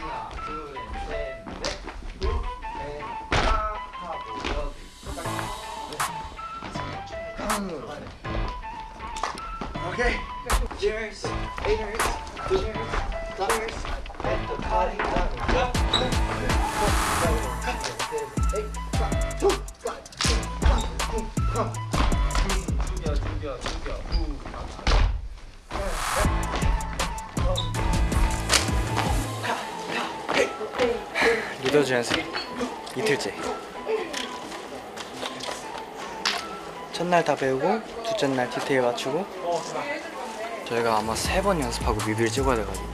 하나 둘셋넷 둘셋 하고 여기 오케이. Cheers, haters, cheers, cheers, 리더즈 연습 이틀째. 첫날 다 배우고 둘째 날 디테일 맞추고 저희가 아마 세 번 연습하고 뮤비를 찍어야 돼가지고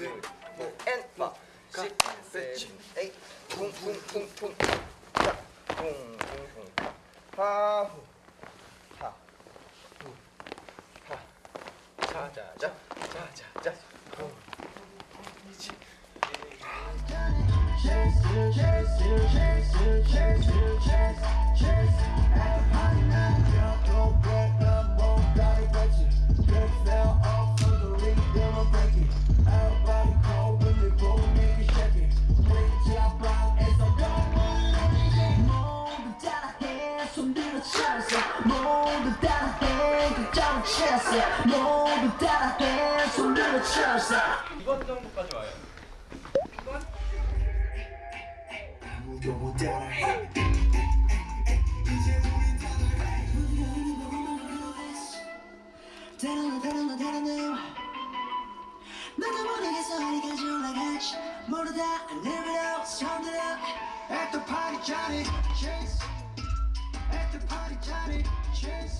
and five, six, seven, eight. 쿵, 쿵, 쿵, 쿵. 자, 쿵, 쿵, 쿵. 하, 후. 하, 후. 하. 자, 자, 자. 자, 자, 자. 후. 이치. 모 쳤어 모두 따라해 손들어 쳐서. 이번 정도까지 와요. 아무도 못 따라해. 따라나 따라나 따라나 나도 모르겠어 어디까지 올라갈지 모르다. I never know 손들어 At the party Johnny Chase. At the party Johnny Chase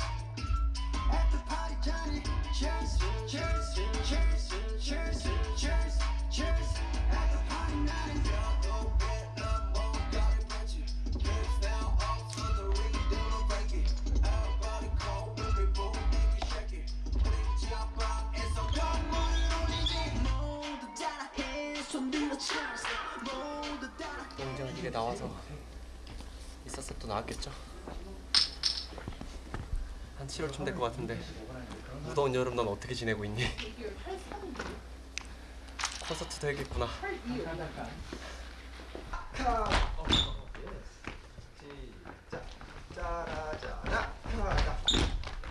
영정은 이게 나와서 있었어 또 나왔겠죠? 한 7월쯤 될 것 같은데 무더운 여름 넌 어떻게 지내고 있니? 콘서트도. 자.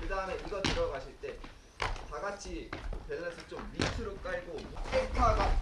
그 다음에 이거 들어가실 때 다 같이 밸런스 좀 밑으로 깔고 엑타가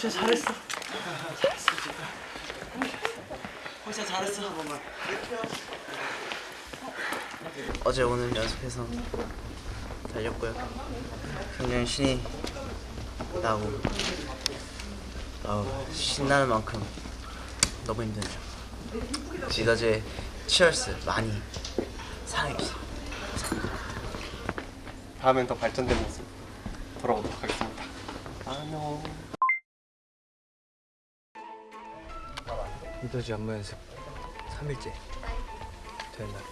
진짜 잘했어 진짜 잘했어 어제 오늘 연습해서 달렸고요. 굉장히 신이 나고 어, 신나는 만큼 너무 힘들죠. 지더즈의 치얼스 많이 사랑해주세요. 다음엔 더 발전된 모습 돌아오도록 하겠습니다 안녕 리더즈 안무 연습 3일째 되는 날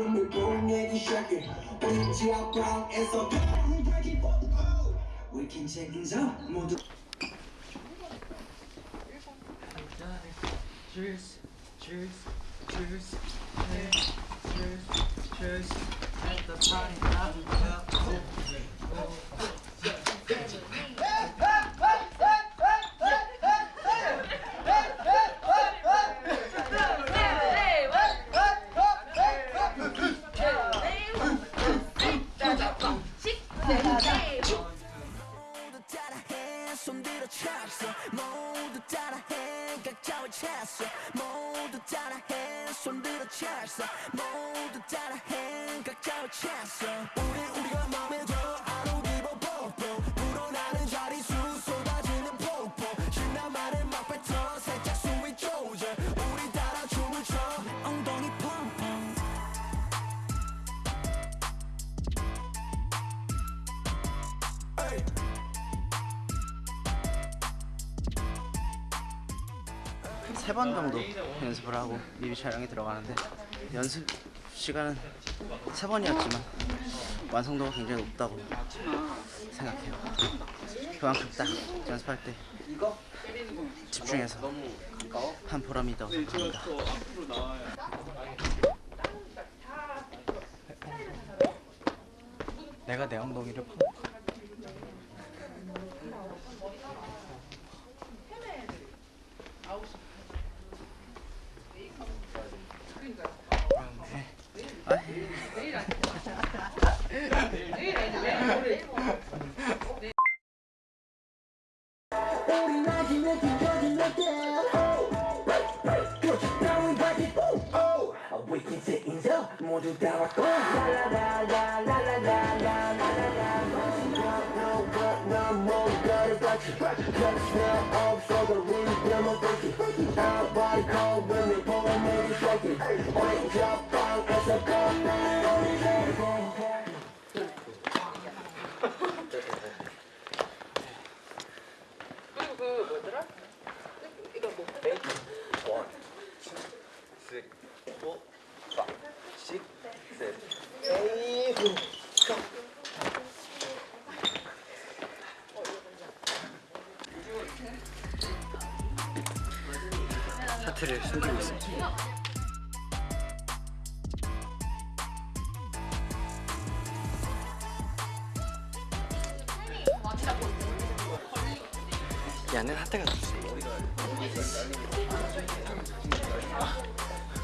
call when we boom 내기 시작해 can take things up 모두 Cheers, cheers, cheers, cheers, cheers, cheers. At the party, having 손들어 찼어. 모두 따라해 각자의 찼어. 우리 우리가 마음에 들어 아로 기버 뽀뽀 불어나는 자리수 쏟아지는 폭포. 신나만을 막 뱉어 살짝 숨이 쪼져. 우리 따라 춤을 춰. 엉덩이 펑펑 세 번 정도 연습을 하고 뮤비 촬영에 들어가는데 연습 시간은 세 번이었지만 완성도가 굉장히 높다고 생각해요. 그만큼 딱 연습할 때 집중해서 한 보람이 있다고 생각합니다. 내가 내 엉덩이를 펑. 우리 나중에 뒤져진 때 따윈 바지 We can take things up 모두 다 왔고 난 숨기고 있습니다. 하트가 들었어. Ain't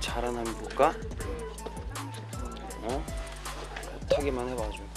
잘하나 한번 볼까? 어? 못하기만 해봐줘.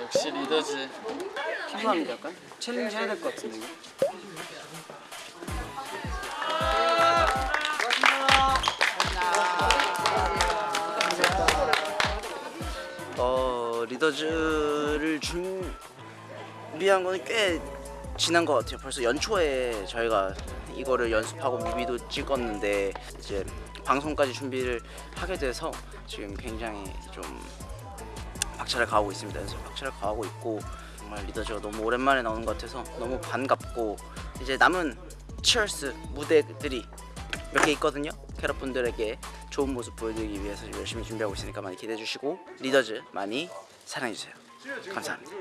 역시 리더지. 피곤한데 약간 challenge 해야 될 것 같은데. 이거. 어 리더즈를 준비한 거는 꽤 지난 것 같아요. 벌써 연초에 저희가 이거를 연습하고 뮤비도 찍었는데 이제 방송까지 준비를 하게 돼서 지금 굉장히 좀 박차를 가하고 있습니다. 연습 박차를 가하고 있고 정말 리더즈가 너무 오랜만에 나오는 것 같아서 너무 반갑고 이제 남은 치얼스 무대들이 몇 개 있거든요. 캐럿 분들에게 좋은 모습 보여드리기 위해서 열심히 준비하고 있으니까 많이 기대해 주시고 리더즈 많이 사랑해 주세요. 감사합니다.